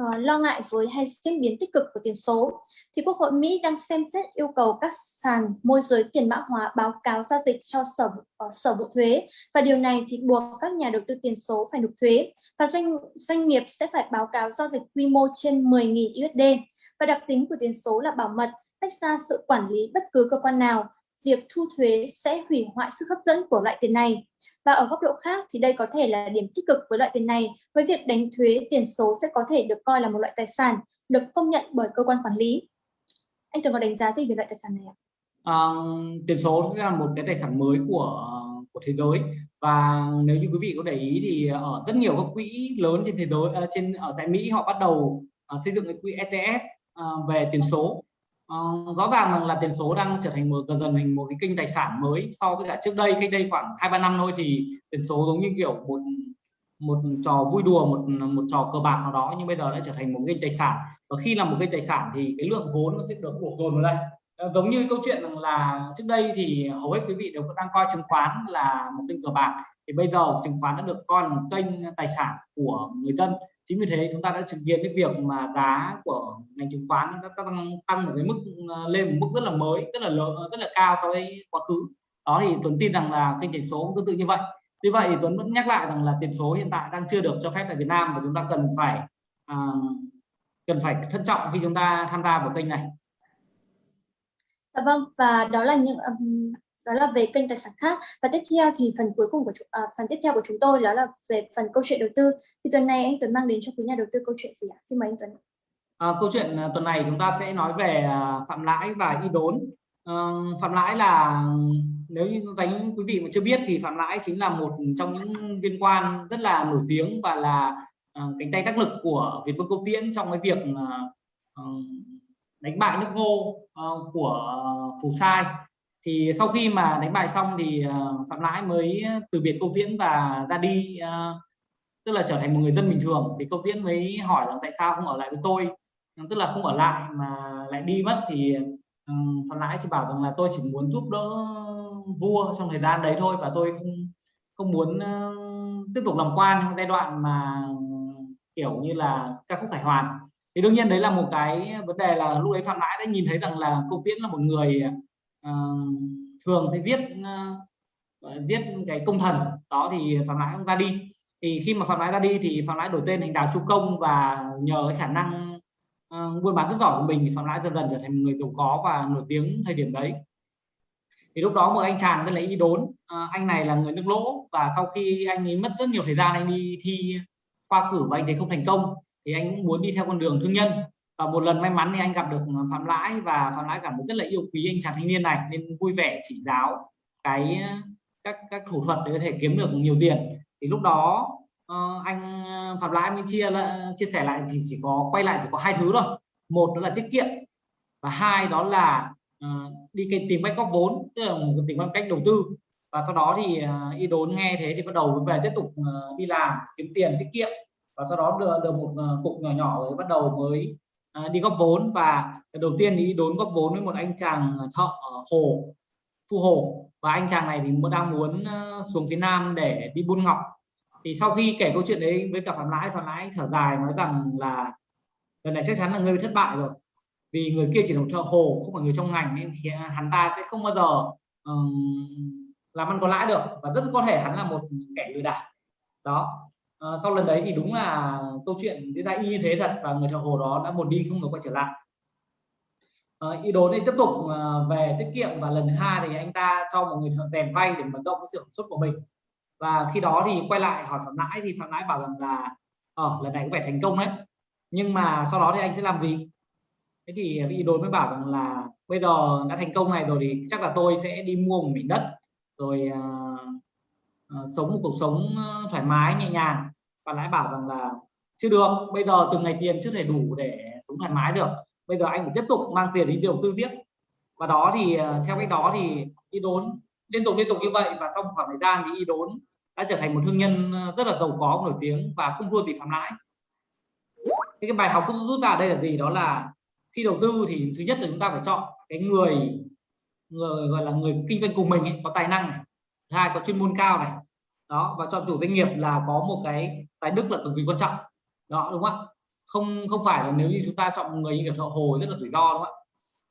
uh, lo ngại với hay diễn biến tích cực của tiền số, thì Quốc hội Mỹ đang xem xét yêu cầu các sàn môi giới tiền mã hóa báo cáo giao dịch cho sở uh, sở vụ thuế. Và điều này thì buộc các nhà đầu tư tiền số phải nộp thuế và doanh doanh nghiệp sẽ phải báo cáo giao dịch quy mô trên 10.000 USD và đặc tính của tiền số là bảo mật tách ra sự quản lý bất cứ cơ quan nào việc thu thuế sẽ hủy hoại sức hấp dẫn của loại tiền này và ở góc độ khác thì đây có thể là điểm tích cực với loại tiền này, với việc đánh thuế tiền số sẽ có thể được coi là một loại tài sản được công nhận bởi cơ quan quản lý. Anh Tường có đánh giá gì về loại tài sản này ạ? À, tiền số sẽ là một cái tài sản mới của của thế giới và nếu như quý vị có để ý thì ở rất nhiều các quỹ lớn trên thế giới ờ, trên ở tại Mỹ họ bắt đầu uh, xây dựng cái quỹ ETF uh, ờ, về tiền số uh, rõ ràng rằng là tiền số đang trở thành một dần dần thành một cái kênh tài sản mới so với cả trước đây. Cách đây khoảng hai ba năm thôi thì tiền số giống như kiểu một một trò vui đùa một một trò cờ bạc nào đó nhưng bây giờ đã trở thành một kênh tài sản. Và khi là một kênh tài sản thì cái lượng vốn nó sẽ được bổ dồn vào đây. Ờ, giống như câu chuyện rằng là trước đây thì hầu hết quý vị đều đang coi chứng khoán là một kênh cờ bạc. Thì bây giờ chứng khoán đã được coi là một kênh tài sản của người dân chính vì thế chúng ta đã chứng kiến cái việc mà giá của ngành chứng khoán nó tăng tăng một cái mức ờ, lên một mức rất là mới rất là lớn rất là cao so với quá khứ đó thì Tuấn tin rằng là kênh tiền số cũng tương tự như vậy Tuy vậy thì Tuấn vẫn nhắc lại rằng là tiền số hiện tại đang chưa được cho phép tại Việt Nam và chúng ta cần phải uh, cần phải thận trọng khi chúng ta tham gia vào kênh này. Dạ vâng và đó là những um, đó là về kênh tài sản khác và tiếp theo thì phần cuối cùng của à, phần tiếp theo của chúng tôi đó là về phần câu chuyện đầu tư thì tuần này anh Tuấn mang đến cho quý nhà đầu tư câu chuyện gì ạ? Xin mời anh Tuấn. À, câu chuyện à, tuần này chúng ta sẽ nói về à, phạm lãi và y đốn. À, phạm lãi là nếu như đánh quý vị mà chưa biết thì phạm lãi chính là một trong những viên quan rất là nổi tiếng và là uh, cánh tay đắc lực của Việt Vương Câu Tiễn trong cái việc uh, đánh bại nước ngô uh, của Phù Sai thì sau khi mà đánh bài xong thì ờ, phạm lãi mới từ biệt Câu Tiễn và ra đi ờ, tức là trở thành một người dân bình thường. Thì Câu Tiễn mới hỏi rằng tại sao không ở lại với tôi? Tức là không ở lại mà lại đi mất. Thì ừ, Phạm Lãi chỉ bảo rằng là tôi chỉ muốn giúp đỡ vua trong thời gian đấy thôi và tôi không không muốn ờ, tiếp tục làm quan trong giai đoạn mà, kiểu như là, ca khúc khải hoàn. Thì đương nhiên đấy là một cái vấn đề là lúc ấy phạm lãi đã nhìn thấy rằng là công tiễn là một người uh, thường thì viết uh, viết cái công thần đó thì phạm lãi ra đi. Thì khi mà phạm lãi ra đi thì phạm lãi đổi tên thành đào chu công và nhờ cái khả năng uh, buôn bán rất giỏi của mình thì phạm lãi dần dần trở thành một người giàu có và nổi tiếng thời điểm đấy. Thì lúc đó một anh chàng tên là y đốn uh, anh này là người nước lỗ và sau khi anh ấy mất rất nhiều thời gian anh đi thi khoa cử và anh ấy không thành công thì anh cũng muốn đi theo con đường thương nhân và một lần may mắn thì anh gặp được ờ, phạm lãi và phạm lãi cảm thấy rất là yêu quý anh chàng thanh niên này nên vui vẻ chỉ giáo cái ờ, các các thủ thuật để có thể kiếm được nhiều tiền. Thì lúc đó uh, anh phạm lãi mới chia là, chia sẻ lại thì chỉ có quay lại chỉ có hai thứ thôi. Một đó là tiết kiệm và hai đó là uh, đi cái tìm cách góp vốn tức là một tìm cách đầu tư. Và sau đó thì uh, y đốn nghe thế thì bắt đầu về tiếp tục uh, đi làm kiếm tiền tiết kiệm. Và sau đó được được một uh, cục nhỏ nhỏ rồi bắt đầu mới À, đi góp vốn và đầu tiên thì đốn góp vốn với một anh chàng ờ, thợ ờ, hồ phu hồ. Và anh chàng này thì đang muốn ờ, xuống phía nam để đi buôn ngọc. Thì sau khi kể câu chuyện đấy với cả phạm lãi phạm lãi thở dài nói rằng là lần này chắc chắn là ngươi thất bại rồi. Vì người kia chỉ là một thợ hồ không phải người trong ngành nên thì à, hắn ta sẽ không bao giờ um, làm ăn có lãi được. Và rất có thể hắn là một kẻ lừa đảo. Đó à, sau lần đấy thì đúng là câu chuyện diễn ra y như thế thật và người thợ hồ đó đã một đi không được quay trở lại. À, ý đồ này tiếp tục ờ, về tiết kiệm và lần thứ hai thì anh ta cho một người thợ rèn vay để mở rộng cái sản xuất của mình. Và khi đó thì quay lại hỏi phạm lãi thì phạm lãi bảo rằng là ờ lần này có vẻ thành công đấy nhưng mà sau đó thì anh sẽ làm gì? Thế thì vị đối mới bảo rằng là bây giờ đã thành công này rồi thì chắc là tôi sẽ đi mua một mảnh đất rồi uh, Ờ, sống một cuộc sống ờ, thoải mái nhẹ nhàng. Và lãi bảo rằng là chưa được bây giờ từng ngày tiền chưa thể đủ để sống thoải mái được. Bây giờ anh phải tiếp tục mang tiền đi đầu tư tiếp và đó thì ờ, theo cách đó thì y đốn liên tục liên tục như vậy. Và sau một khoảng thời gian thì y đốn đã trở thành một thương nhân rất là giàu có nổi tiếng và không thua gì phạm lãi. Cái bài học rút ra đây là gì? Đó là khi đầu tư thì thứ nhất là chúng ta phải chọn cái người người gọi là người kinh doanh cùng mình ấy, có tài năng này hai có chuyên môn cao này. Đó và chọn chủ doanh nghiệp là có một cái tài đức là cực kỳ quan trọng. Đó đúng không ạ? Không không phải là nếu như chúng ta chọn một người như kiểu họ hồ rất là rủi ro đúng không ạ?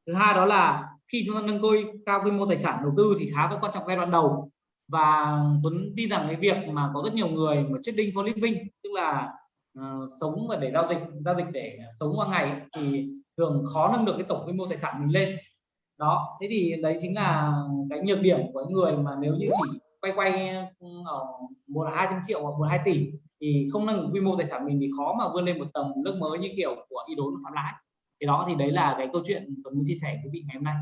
Thứ hai đó là khi chúng ta nâng côi cao quy mô tài sản đầu tư thì khá có quan trọng giai đoạn đầu. Và Tuấn tin rằng cái việc mà có rất nhiều người mà trading for living tức là uh, sống và để giao dịch giao dịch để sống qua ngày thì thường khó nâng được cái tổng quy mô tài sản mình lên đó, thế thì đấy chính là cái nhược điểm của người mà nếu như chỉ quay quay ừ, ở một hai trăm triệu hoặc một hai tỷ thì không nâng quy mô tài sản mình thì khó mà vươn lên một tầng nước mới như kiểu của ý đốn phạm lãi. Thì đó, thì đấy là cái câu chuyện tôi muốn chia sẻ với quý vị ngày hôm nay.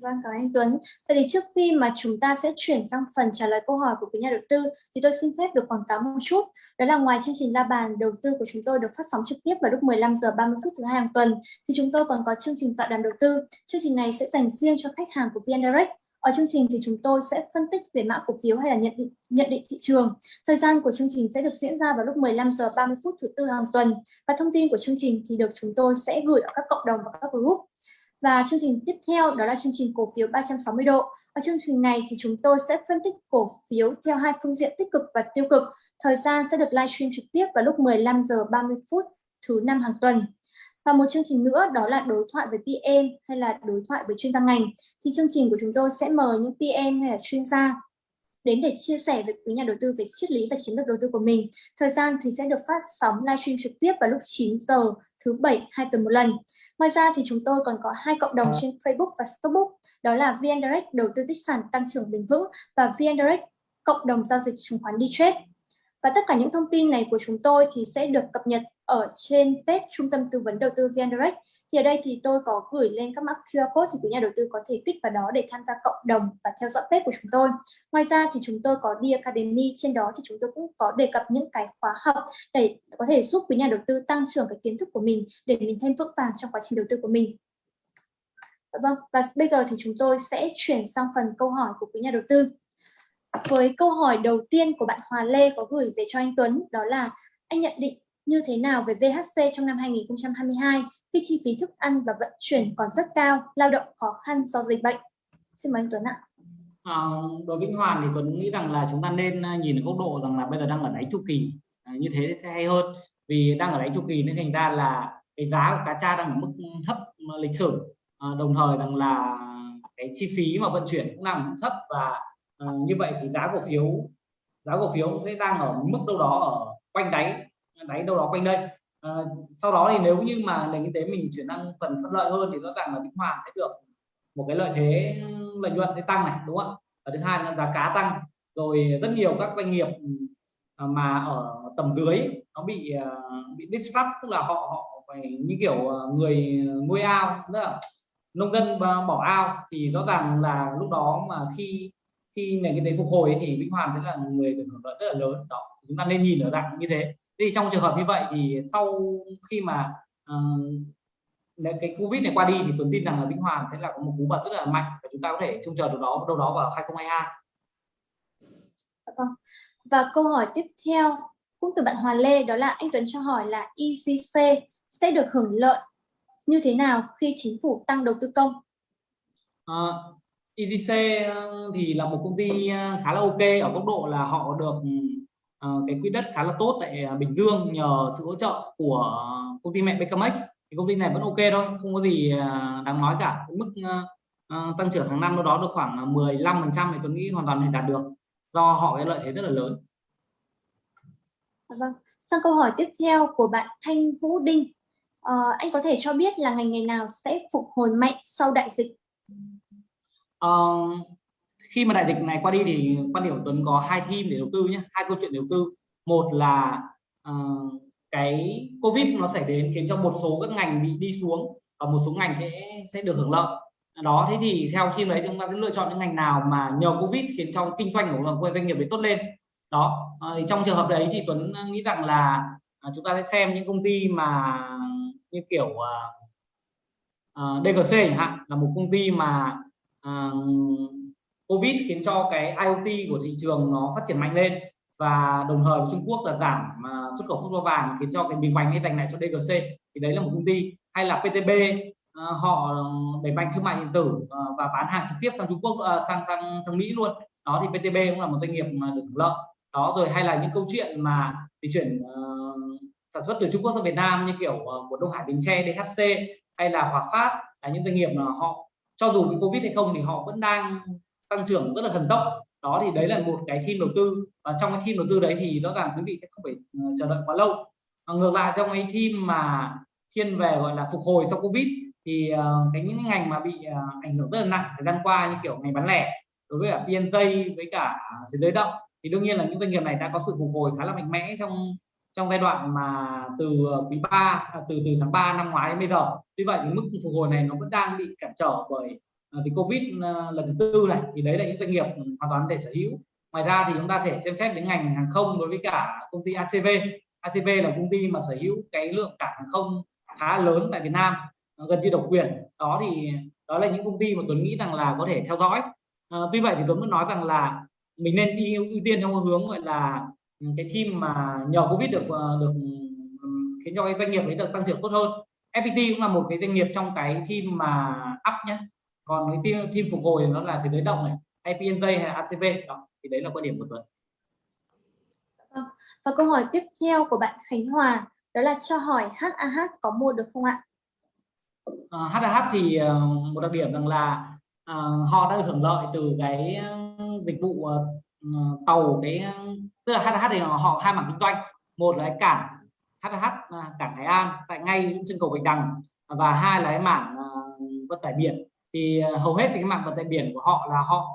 Vâng, cảm ơn anh Tuấn. Vậy thì trước khi mà chúng ta sẽ chuyển sang phần trả lời câu hỏi của quý nhà đầu tư thì tôi xin phép được quảng cáo một chút. Đó là ngoài chương trình La bàn đầu tư của chúng tôi được phát sóng trực tiếp vào lúc 15 giờ 30 phút thứ hai hàng tuần thì chúng tôi còn có chương trình tọa đàm đầu tư. Chương trình này sẽ dành riêng cho khách hàng của VN Direct. Ở chương trình thì chúng tôi sẽ phân tích về mã cổ phiếu hay là nhận định, nhận định thị trường. Thời gian của chương trình sẽ được diễn ra vào lúc 15 giờ 30 phút thứ tư hàng tuần và thông tin của chương trình thì được chúng tôi sẽ gửi ở các cộng đồng và các group. Và chương trình tiếp theo đó là chương trình cổ phiếu 360 độ. Ở chương trình này thì chúng tôi sẽ phân tích cổ phiếu theo hai phương diện tích cực và tiêu cực. Thời gian sẽ được livestream trực tiếp vào lúc 15 giờ 30 phút thứ năm hàng tuần. Và một chương trình nữa đó là đối thoại với PM hay là đối thoại với chuyên gia ngành. Thì chương trình của chúng tôi sẽ mời những PM hay là chuyên gia đến để chia sẻ với quý nhà đầu tư về triết lý và chiến lược đầu tư của mình. Thời gian thì sẽ được phát sóng livestream trực tiếp vào lúc 9 giờ thứ bảy hai tuần một lần. Ngoài ra thì chúng tôi còn có hai cộng đồng trên Facebook và Stockbook, đó là VN Direct đầu tư tích sản tăng trưởng bền vững và VN Direct cộng đồng giao dịch chứng khoán đi trade. Và tất cả những thông tin này của chúng tôi thì sẽ được cập nhật ở trên page Trung tâm Tư vấn Đầu tư VN Direct. Thì ở đây thì tôi có gửi lên các mã QR code thì quý nhà đầu tư có thể kích vào đó để tham gia cộng đồng và theo dõi page của chúng tôi. Ngoài ra thì chúng tôi có đi Academy, trên đó thì chúng tôi cũng có đề cập những cái khóa học để có thể giúp quý nhà đầu tư tăng trưởng cái kiến thức của mình để mình thêm vững vàng trong quá trình đầu tư của mình. Dạ vâng, và bây giờ thì chúng tôi sẽ chuyển sang phần câu hỏi của quý nhà đầu tư. Với câu hỏi đầu tiên của bạn Hòa Lê có gửi về cho anh Tuấn, đó là anh nhận định như thế nào về VHC trong năm 2022 khi chi phí thức ăn và vận chuyển còn rất cao, lao động khó khăn do dịch bệnh? Xin mời anh Tuấn ạ. À, đối với Hoàn thì Tuấn nghĩ rằng là chúng ta nên à, nhìn ở góc độ rằng là bây giờ đang ở đáy chu kỳ à, như thế sẽ hay hơn vì đang ở đáy chu kỳ nên thành ra là cái giá của cá tra đang ở mức thấp lịch sử à, đồng thời rằng là cái chi phí mà vận chuyển cũng nằm thấp và à, như vậy thì giá cổ phiếu giá cổ phiếu sẽ đang ở mức đâu đó ở quanh đáy đáy đâu đó quanh đây. À, sau đó thì nếu như mà nền kinh tế mình chuyển sang phần thuận lợi hơn thì rõ ràng là Vĩnh Hoàng sẽ được một cái lợi thế lợi nhuận sẽ tăng này đúng không ạ? Và thứ hai là giá cá tăng. Rồi rất nhiều các doanh nghiệp à, mà ở tầm dưới nó bị à, bị disrupt tức là họ họ phải như kiểu à, người nuôi ao tức là nông dân bỏ ao. Thì rõ ràng là lúc đó mà khi khi nền kinh tế phục hồi thì Vĩnh Hoàn sẽ là người được hưởng lợi rất là lớn. Đó chúng ta nên nhìn ở dạng như thế thì trong trường hợp như vậy thì sau khi mà uh, cái covid này qua đi thì tuấn tin rằng là vĩnh hoàn sẽ là có một cú bật rất là mạnh và chúng ta có thể trông chờ được đó đâu đó vào 2022 dạ vâng. và câu hỏi tiếp theo cũng từ bạn Hòa Lê đó là anh Tuấn cho hỏi là ECC sẽ được hưởng lợi như thế nào khi chính phủ tăng đầu tư công? Uh, ờ, ECC thì là một công ty ờ, khá là ok ở góc độ là họ được cái quỹ đất khá là tốt tại à, Bình Dương nhờ sự hỗ trợ của công ty mẹ Becamex thì công ty này vẫn ok thôi không có gì à, đáng nói cả. Mức uh, tăng trưởng hàng năm đâu đó được khoảng 15 phần trăm thì tôi nghĩ hoàn toàn thể đạt được do họ cái lợi thế rất là lớn. Vâng. Sang câu hỏi tiếp theo của bạn Thanh Vũ Đinh. Uh, anh có thể cho biết là ngành nghề nào sẽ phục hồi mạnh sau đại dịch? Uh, khi mà đại dịch này qua đi thì quan điểm của Tuấn có hai team để đầu tư nhé hai câu chuyện đầu tư. Một là uh, cái covid nó xảy đến khiến cho một số các ngành bị đi xuống và một số ngành sẽ sẽ được hưởng lợi. Đó thế thì theo team đấy chúng ta sẽ lựa chọn những ngành nào mà nhờ covid khiến cho kinh doanh của doanh nghiệp đấy tốt lên. Đó uh, thì trong trường hợp đấy thì Tuấn nghĩ rằng là uh, chúng ta sẽ xem những công ty mà như kiểu ờ, uh, uh, DGC chẳng hạn là một công ty mà uh, Covid khiến cho cái IoT của thị trường nó phát triển mạnh lên và đồng thời Trung Quốc là giảm uh, xuất khẩu phốt pho vàng khiến cho cái bình bánh hay dành lại cho DGC thì đấy là một công ty hay là PTB uh, à, họ đẩy mạnh thương mại điện tử uh, và bán hàng trực tiếp sang Trung Quốc uh, sang sang sang Mỹ luôn. Đó thì PTB cũng là một doanh nghiệp mà được hưởng lợi. Đó rồi hay là những câu chuyện mà di chuyển uh, sản xuất từ Trung Quốc sang Việt Nam như kiểu uh, của Đông Hải Bình Tre DHC hay là Hòa Phát là những doanh nghiệp mà họ cho dù bị Covid hay không thì họ vẫn đang tăng trưởng rất là thần tốc. Đó thì đấy là một cái team đầu tư. Và trong cái team đầu tư đấy thì rõ ràng quý vị sẽ không phải ờ, chờ đợi quá lâu. Và ngược lại trong cái team mà thiên về gọi là phục hồi sau covid thì uh, cái những ngành mà bị uh, ảnh hưởng rất là nặng thời gian qua như kiểu ngành bán lẻ đối với cả PNJ với cả thế giới động thì đương nhiên là những doanh nghiệp này đã có sự phục hồi khá là mạnh mẽ trong trong giai đoạn mà từ quý 3 à, từ từ tháng 3 năm ngoái đến bây giờ. Tuy vậy thì mức phục hồi này nó vẫn đang bị cản trở bởi Ờ, vì covid ờ, lần thứ tư này thì đấy là những doanh nghiệp hoàn toàn để sở hữu. Ngoài ra thì chúng ta thể xem xét đến ngành hàng không đối với cả công ty ACV ACV là công ty mà sở hữu cái lượng cảng hàng không khá lớn tại Việt Nam ờ, gần như độc quyền. Đó thì đó là những công ty mà Tuấn nghĩ rằng là có thể theo dõi. À, tuy vậy thì Tuấn vẫn nói rằng là mình nên đi ưu tiên theo hướng gọi là ừ, cái team mà nhờ Covid được được ừ, khiến cho cái doanh nghiệp ấy được tăng trưởng tốt hơn. FPT cũng là một cái doanh nghiệp trong cái team mà up nhé còn cái team, team phục hồi nó là thế giới động này hay PNV hay ACV đó thì đấy là quan điểm của Tuấn vâng. và câu hỏi tiếp theo của bạn Khánh Hòa đó là cho hỏi HAH có mua được không ạ? Ờ, HAH thì uh, một đặc điểm rằng là uh, họ đã được hưởng lợi từ cái dịch vụ uh, tàu cái tức là HAH thì họ hai mảng kinh doanh một là cái cảng HH cảng Hải An tại ngay trên cầu Bạch Đằng và hai là cái mảng uh, vận tải biển thì ờ, hầu hết thì cái mảng vận tải biển của họ là họ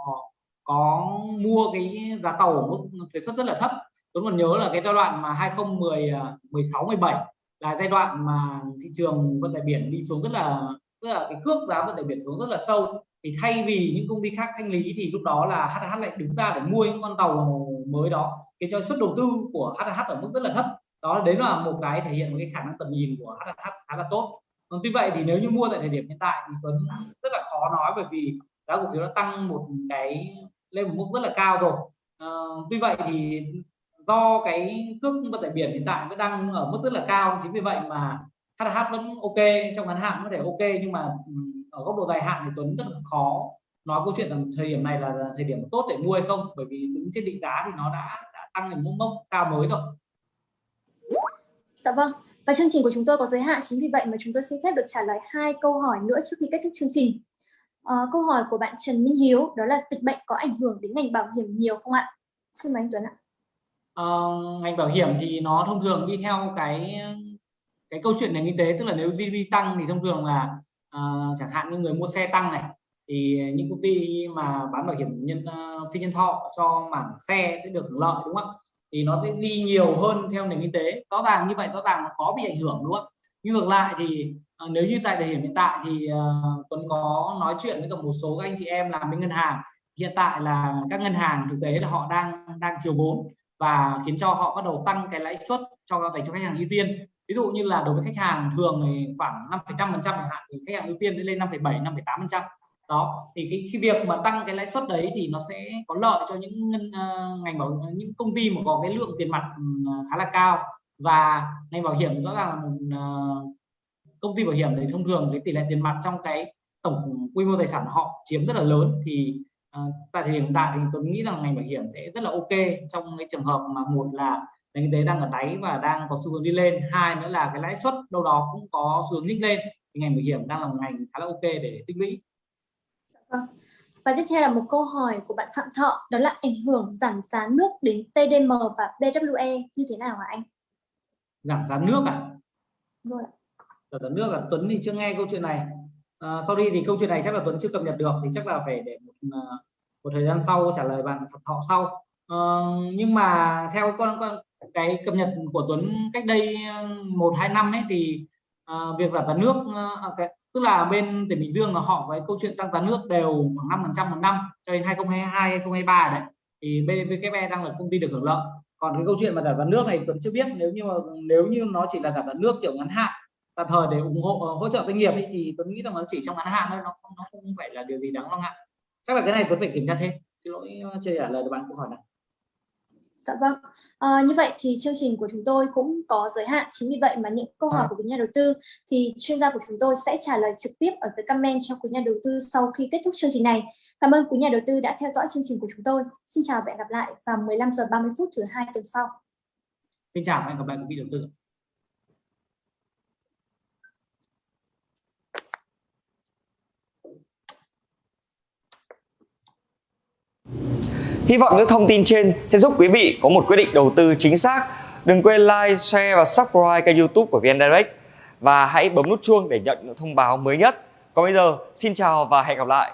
có mua cái giá tàu ở mức thuế suất rất là thấp. Tôi còn nhớ là cái giai đoạn mà 2010 16 17 là giai đoạn mà thị trường vận tải biển đi xuống rất là tức là, cái cước giá vận tải biển xuống rất là sâu. Thì thay vì những công ty khác thanh lý thì lúc đó là HH lại đứng ra để mua những con tàu mới đó Cái cho suất đầu tư của HH ở mức rất là thấp. Đó, đấy là một cái thể hiện một cái khả năng tầm nhìn của HH khá là tốt còn tuy vậy thì nếu như mua tại thời điểm hiện tại thì Tuấn rất là khó nói bởi vì giá cổ phiếu đã tăng một cái lên một mức rất là cao rồi à, tuy vậy thì do cái cước vận tải biển hiện tại vẫn đang ở mức rất là cao chính vì vậy mà HH vẫn ok trong ngắn hạn có thể ok nhưng mà ừ, ở góc độ dài hạn thì Tuấn rất là khó nói câu chuyện rằng thời điểm này là thời điểm tốt để mua hay không bởi vì đứng trên định giá thì nó đã, đã tăng lên một mốc cao mới rồi Dạ vâng. Và chương trình của chúng tôi có giới hạn chính vì vậy mà chúng tôi xin phép được trả lời hai câu hỏi nữa trước khi kết thúc chương trình. À, câu hỏi của bạn Trần Minh Hiếu đó là dịch bệnh có ảnh hưởng đến ngành bảo hiểm nhiều không ạ? Xin mời anh Tuấn ạ. À, ngành bảo hiểm thì nó thông thường đi theo cái cái câu chuyện nền kinh tế tức là nếu GDP tăng thì thông thường là uh, chẳng hạn như người mua xe tăng này thì những công ty mà bán bảo hiểm nhân uh, phi nhân thọ cho mảng xe sẽ được hưởng lợi đúng không ạ thì nó sẽ đi nhiều hơn theo nền kinh tế. Rõ ràng như vậy rõ ràng nó có bị ảnh hưởng đúng không? Nhưng ngược lại thì ờ, nếu như tại thời điểm hiện tại thì uh, Tuấn có nói chuyện với cả một số các anh chị em làm bên ngân hàng. Hiện tại là các ngân hàng thực tế là họ đang đang thiếu vốn và khiến cho họ bắt đầu tăng cái lãi suất cho dành cho khách hàng ưu tiên. Ví dụ như là đối với khách hàng thường thì khoảng 5,5 phần trăm chẳng hạn thì khách hàng ưu tiên sẽ lên 5,7 5,8 phần trăm đó thì cái, cái việc mà tăng cái lãi suất đấy thì nó sẽ có lợi cho những uh, ngành bảo những công ty mà có cái lượng tiền mặt ừ, khá là cao. Và ngành bảo hiểm rõ ràng là một uh, công ty bảo hiểm thì thông thường cái tỷ lệ tiền mặt trong cái tổng quy mô tài sản họ chiếm rất là lớn. Thì uh, tại thời điểm hiện tại thì tôi nghĩ rằng ngành bảo hiểm sẽ rất là ok trong cái trường hợp mà một là nền kinh tế đang ở đáy và đang có xu hướng đi lên. Hai nữa là cái lãi suất đâu đó cũng có xu hướng nhích lên. Thì ngành bảo hiểm đang là một ngành khá là ok để tích lũy. Và tiếp theo là một câu hỏi của bạn Phạm Thọ, đó là ảnh hưởng giảm giá nước đến TDM và BWE như thế nào hả anh? Giảm giá nước à? Vâng. Giảm giá nước à? Tuấn thì chưa nghe câu chuyện này. À, sau đi thì câu chuyện này chắc là Tuấn chưa cập nhật được thì chắc là phải để một, à, một thời gian sau trả lời bạn Phạm Thọ sau. À, nhưng mà theo con, con cái cập nhật của Tuấn cách đây à, một hai năm ấy thì à, việc giảm giá nước à, cái, tức là bên tỉnh Bình Dương là họ với câu chuyện tăng giá nước đều khoảng 5 phần trăm một năm cho đến 2022 2023 đấy. Thì BVKE đang là công ty được hưởng lợi. Còn cái câu chuyện mà giảm giá nước này Tuấn chưa biết nếu như mà nếu như nó chỉ là giảm giá nước kiểu ngắn hạn tạm thời để ủng hộ hỗ trợ doanh nghiệp ấy, thì Tuấn nghĩ rằng nó chỉ trong ngắn hạn thôi nó không nó không phải là điều gì đáng lo ngại. Chắc là cái này Tuấn phải kiểm tra thêm. Xin lỗi ờ, chưa trả lời được bạn câu hỏi này. Dạ vâng. À, như vậy thì chương trình của chúng tôi cũng có giới hạn. Chính vì vậy mà những câu hỏi của quý nhà đầu tư thì chuyên gia của chúng tôi sẽ trả lời trực tiếp ở dưới comment cho quý nhà đầu tư sau khi kết thúc chương trình này. Cảm ơn quý nhà đầu tư đã theo dõi chương trình của chúng tôi. Xin chào và hẹn gặp lại vào 15 giờ 30 phút thứ hai tuần sau. Xin chào và hẹn gặp lại quý vị đầu tư. Hy vọng những thông tin trên sẽ giúp quý vị có một quyết định đầu tư chính xác. Đừng quên like, share và subscribe kênh youtube của VN Direct và hãy bấm nút chuông để nhận những thông báo mới nhất. Còn bây giờ, xin chào và hẹn gặp lại.